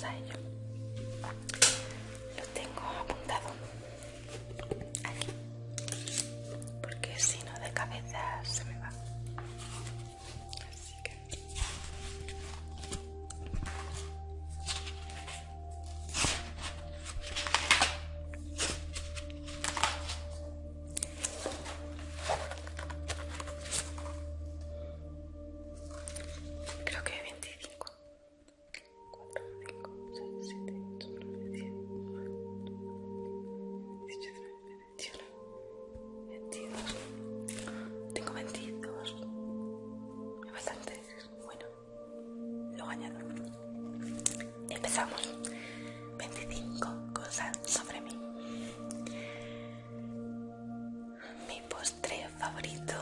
ざいます。Empezamos. 25 cosas sobre mí. Mi postre favorito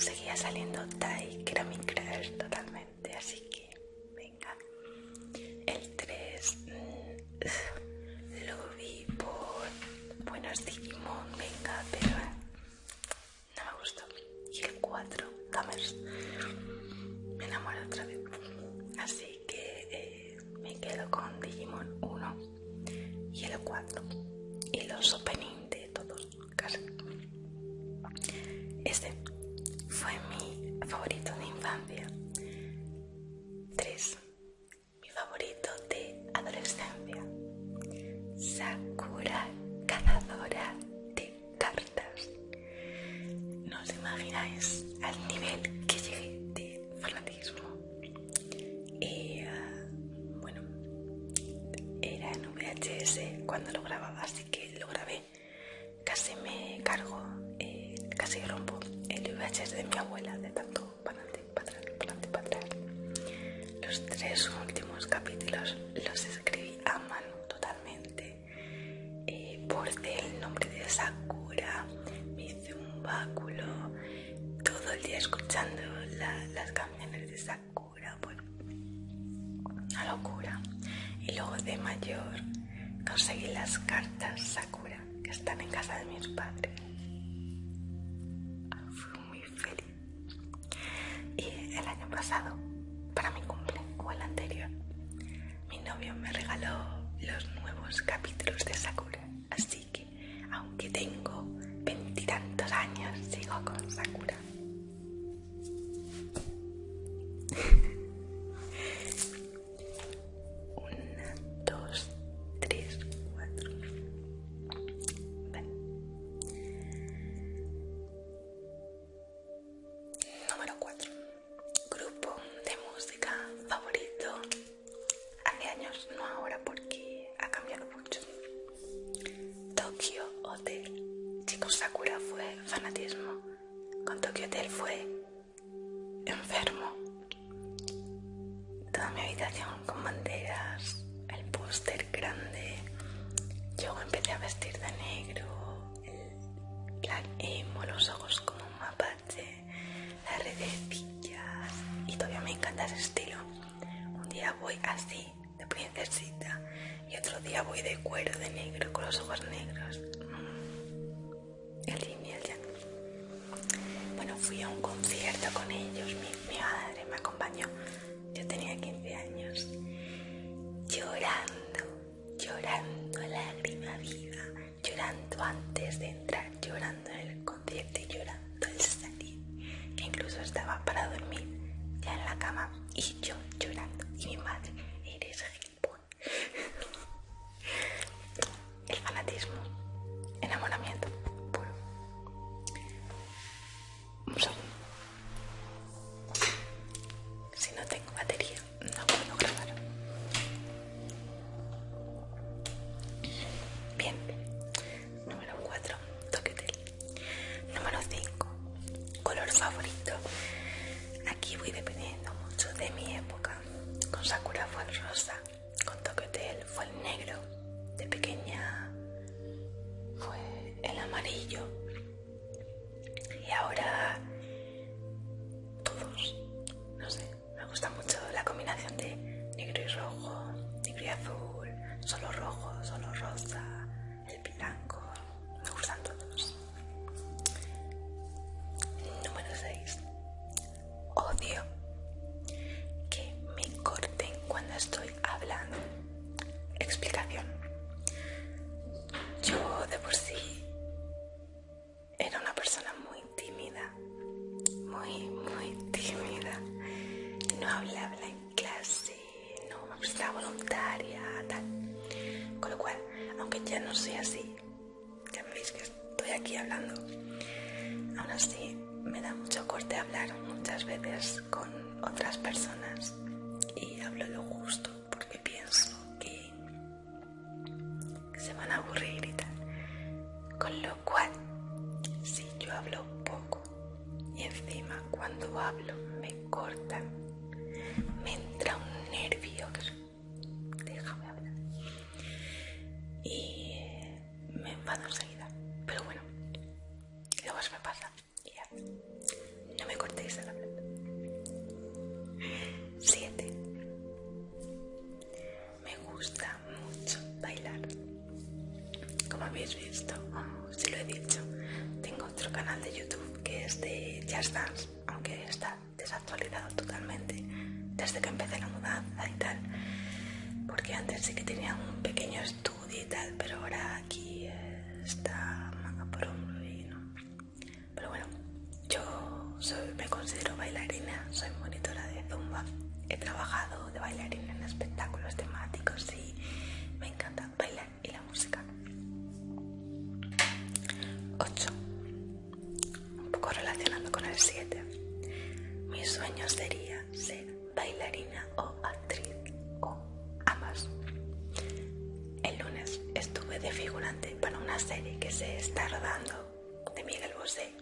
seguía saliendo Tai, que era mi crush totalmente, así que os imagináis al nivel que llegué de fanatismo. Y ah, bueno, era en VHS cuando lo grababa, así pasado. con Sakura fue fanatismo, con Tokyo Hotel fue enfermo. Toda mi habitación con banderas, el póster grande. Yo empecé a vestir de negro, el black emo, los ojos como un mapache, las redecillas y todavía me encanta ese estilo. Un día voy así, de princesita, y otro día voy de cuero de negro con los ojos negros. fui a un concierto con ellos, mi, madre me acompañó, yo tenía 15 años, llorando, llorando a lágrima viva, llorando antes de entrar, llorando en el concierto y llorando al salir, que incluso estaba para dormir ya en la cama y yo llorando. Y mi madre Y ahora ya no soy así. Ya me veis que estoy aquí hablando. Aún así, me da mucho corte hablar muchas veces con otras personas y hablo lo justo porque pienso que, se van a aburrir y tal. Con lo cual, si yo hablo poco y encima cuando hablo me cortan habéis visto, si lo he dicho, tengo otro canal de YouTube que es de Just Dance, aunque está desactualizado totalmente desde que empecé la mudanza y tal, porque antes sí que tenía un pequeño estudio y tal, pero ahora aquí eh, está una serie que se está rodando de Miguel Bosé.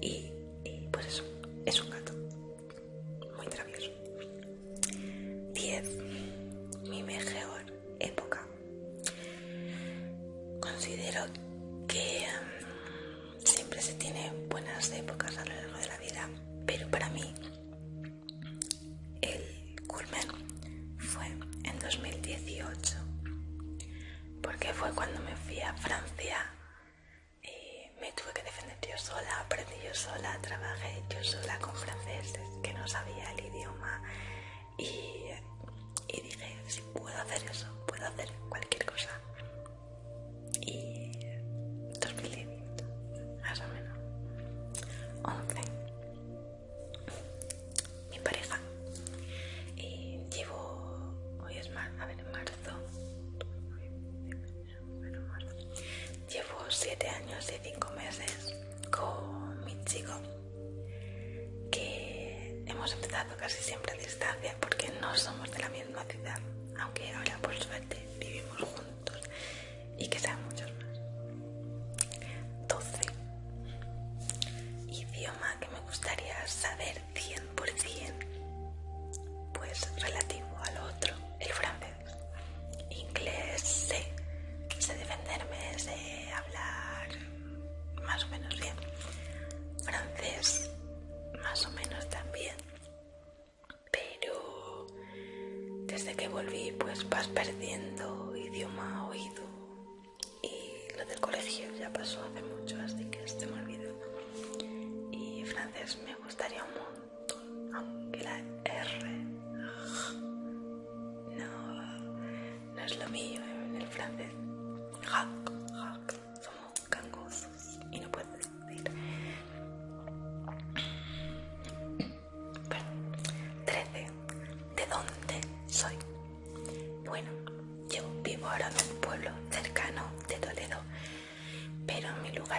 Y, y pues eso, es un all of that. perdiendo idioma oído y lo del colegio ya pasó hace mucho, así que se me olvidó. Y francés me gustaría un montón, aunque la R no, no es lo mío en el francés.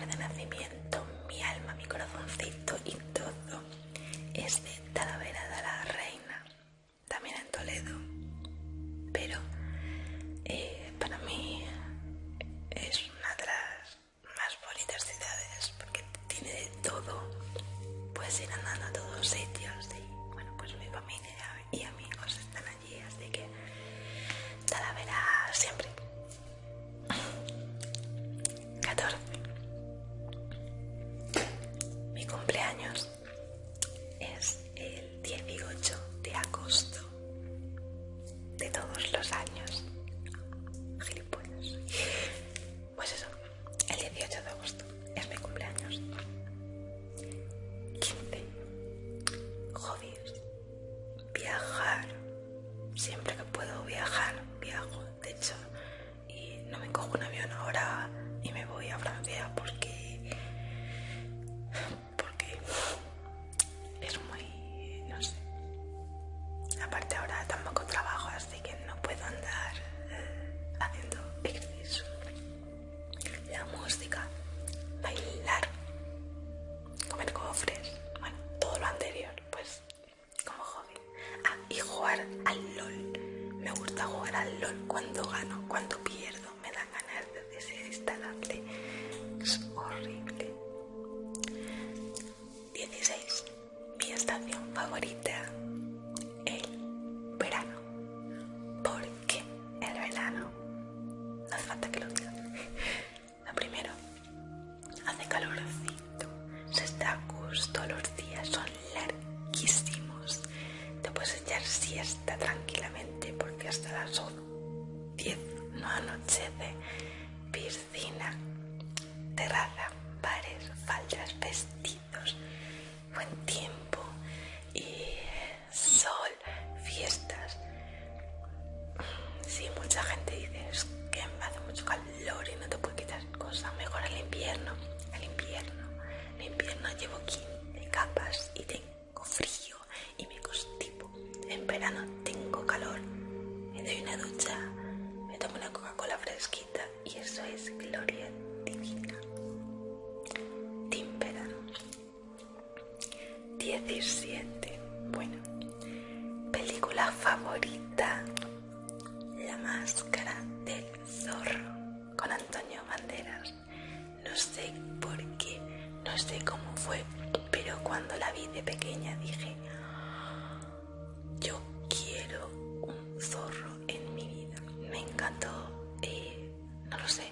de nacimiento. me encantó y no lo sé,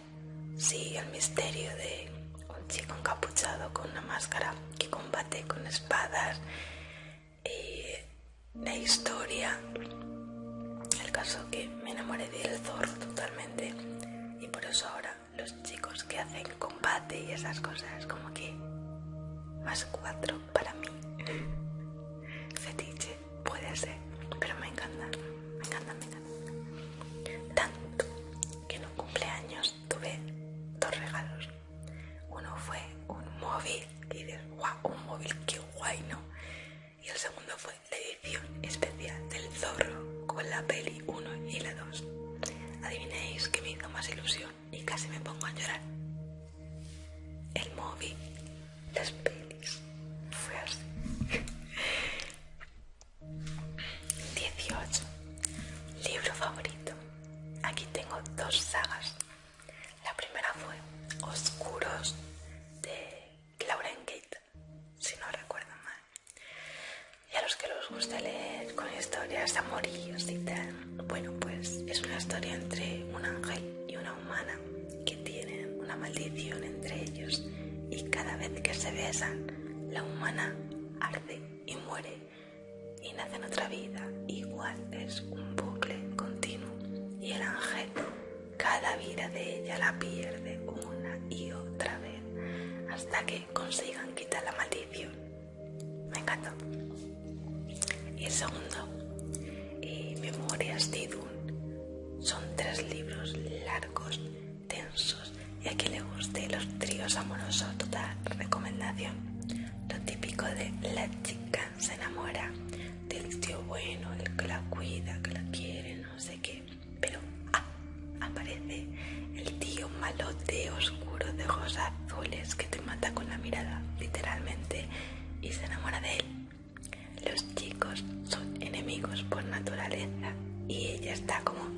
sí, el misterio de un chico encapuchado con una máscara que combate con espadas y la historia. El caso que me enamoré del zorro totalmente y por eso ahora los chicos que hacen combate y esas cosas como que más cuatro para mí. Fetiche, puede ser, pero me encanta tanto que en un cumpleaños tuve dos regalos. Uno fue un móvil, que dices, guau, un móvil, qué guay, ¿no? Y el segundo fue la edición especial del zorro con la peli 1 y la 2. Adivinéis que me hizo más ilusión y casi me pongo a llorar. El móvil, las pelis, fue así. 18. Libro favorito. Dos sagas. La primera fue Oscuros de Lauren Kate, si no recuerdo mal. Y a los que les gusta leer con historias amoríos y tal, bueno, pues es una historia entre un ángel y una humana que tienen una maldición entre ellos y cada vez que se besan, la humana arde y muere y nace en otra vida. Igual es un bucle continuo y el ángel cada vida de ella la pierde una y otra vez hasta que consigan quitar la maldición. Me encantó. Y el segundo, eh, Memorias de Idun. Son tres libros largos, tensos y a quien le guste los tríos amorosos, total recomendación. Lo típico de la chica se enamora del tío bueno, el que la cuida, que la quiere, no sé qué. Pero ah, aparece el tío malote oscuro de ojos azules que te mata con la mirada, literalmente, y se enamora de él. Los chicos por naturaleza y ella está como...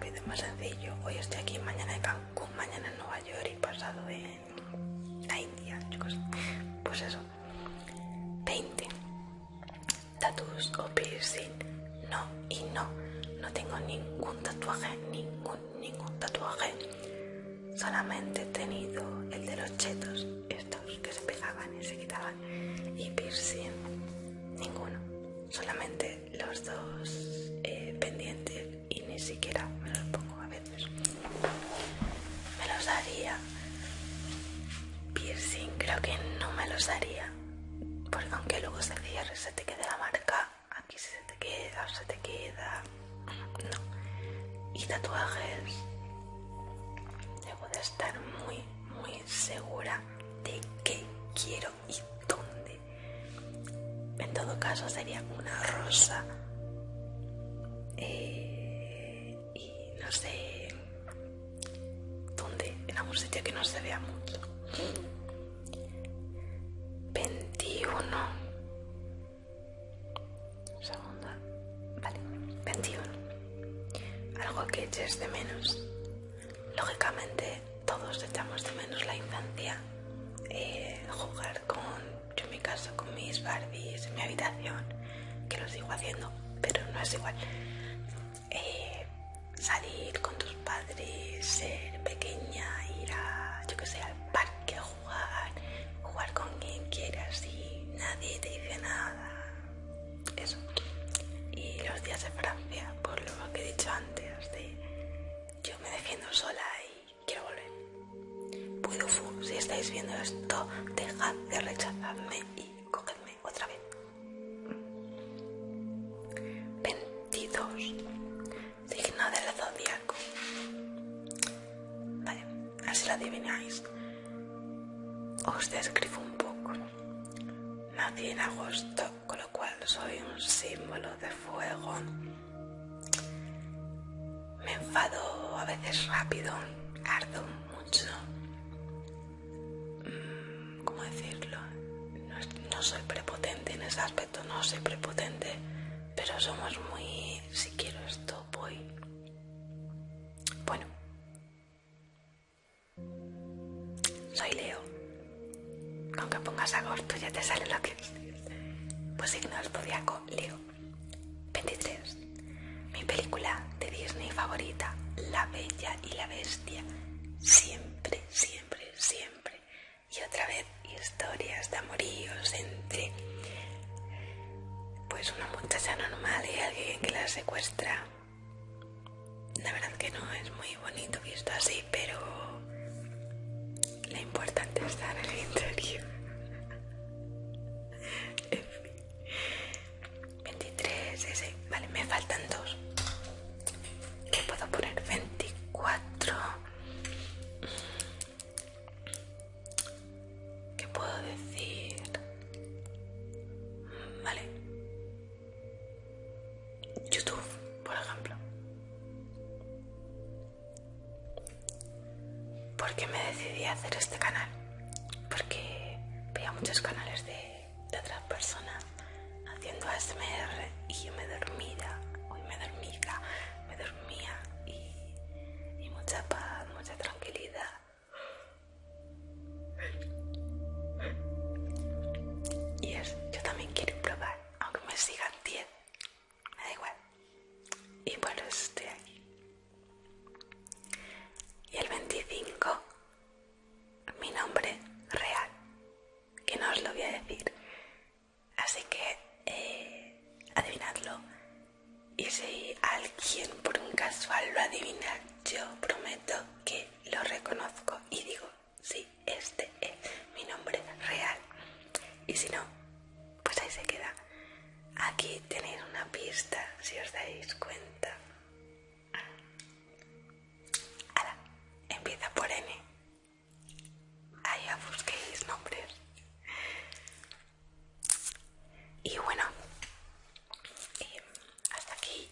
rápido y más sencillo. Hoy estoy aquí, mañana en Cancún, mañana en Nueva York y pasado en la India, chicos. Pues eso. 20. Tatuos o piercing. No y no. No tengo ningún tatuaje, ningún, ningún tatuaje. Solamente he tenido el de los chetos, estos que se pegaban y se quitaban. Y piercing, ninguno. Solamente los dos eh, pendientes siquiera me los pongo a veces. Me los haría. Piercing creo que no me los haría. Porque aunque luego se cierre, se te quede la marca. Aquí se te queda, se te queda. No. Y tatuajes. Debo de estar muy, muy segura de qué quiero y dónde. En todo caso sería una rosa. Eh, no sé dónde, en algún sitio que no se vea mucho. Os describo un poco. Nací en agosto, con lo cual soy un símbolo de fuego. Me enfado a veces rápido, ardo mucho. Mm, ¿Cómo decirlo? No, no soy prepotente en ese aspecto, no soy prepotente, pero somos muy... Si quiero secuestra. La verdad que no es muy bonito visto así, pero lo importante está en el interior. Aquí tenéis una pista, si os dais cuenta. Ahora, empieza por N. Allá busquéis nombres. Y bueno, em, hasta aquí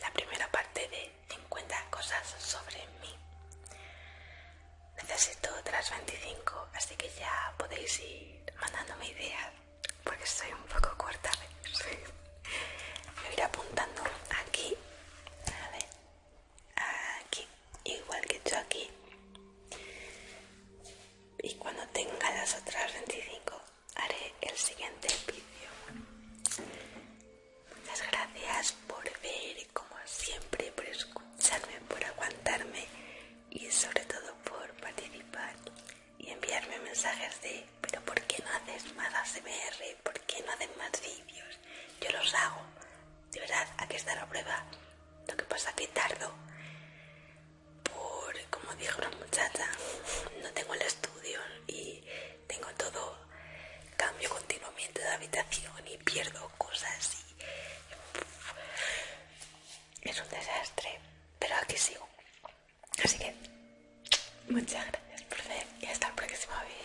la primera parte de 50 cosas sobre mí. Necesito otras 25, así que ya podéis ir mandándome ideas, porque estoy un poco corta. Voy a ir apuntando aquí, a ver, aquí, igual que yo aquí. Y cuando tenga las otras 25, haré el siguiente vídeo. Muchas gracias por ver, como siempre, por escucharme, por aguantarme y sobre todo por participar y enviarme mensajes de pero ¿por qué no haces más ASMR? ¿Por qué no haces más vídeos? Yo los hago. De verdad, aquí está la prueba. Lo que pasa que tardo por, como dijo una muchacha, no tengo el estudio y tengo todo, cambio continuamente de habitación y pierdo cosas y es un desastre. Pero aquí sigo. Así que muchas gracias por ver y hasta el próximo vídeo